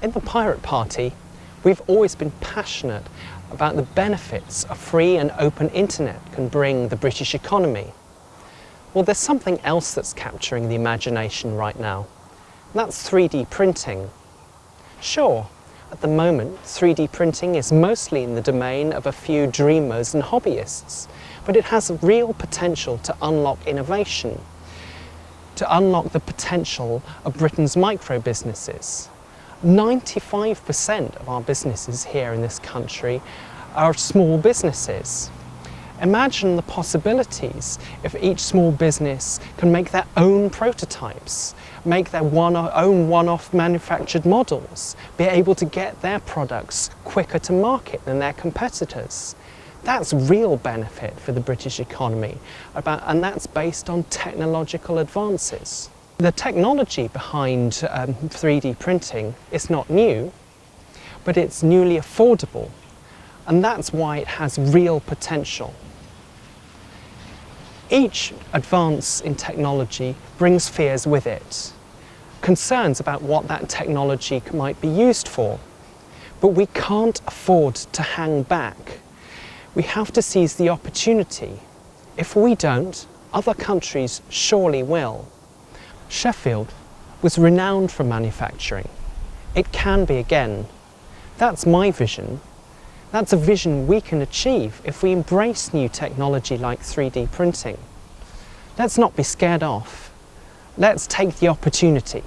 In the Pirate Party, we've always been passionate about the benefits a free and open internet can bring the British economy. Well, there's something else that's capturing the imagination right now. That's 3D printing. Sure, at the moment, 3D printing is mostly in the domain of a few dreamers and hobbyists, but it has real potential to unlock innovation, to unlock the potential of Britain's micro businesses. 95% of our businesses here in this country are small businesses. Imagine the possibilities if each small business can make their own prototypes, make their one own one-off manufactured models, be able to get their products quicker to market than their competitors. That's real benefit for the British economy, and that's based on technological advances. The technology behind um, 3D printing is not new, but it's newly affordable, and that's why it has real potential. Each advance in technology brings fears with it, concerns about what that technology might be used for. But we can't afford to hang back. We have to seize the opportunity. If we don't, other countries surely will. Sheffield was renowned for manufacturing. It can be again. That's my vision. That's a vision we can achieve if we embrace new technology like 3D printing. Let's not be scared off. Let's take the opportunity.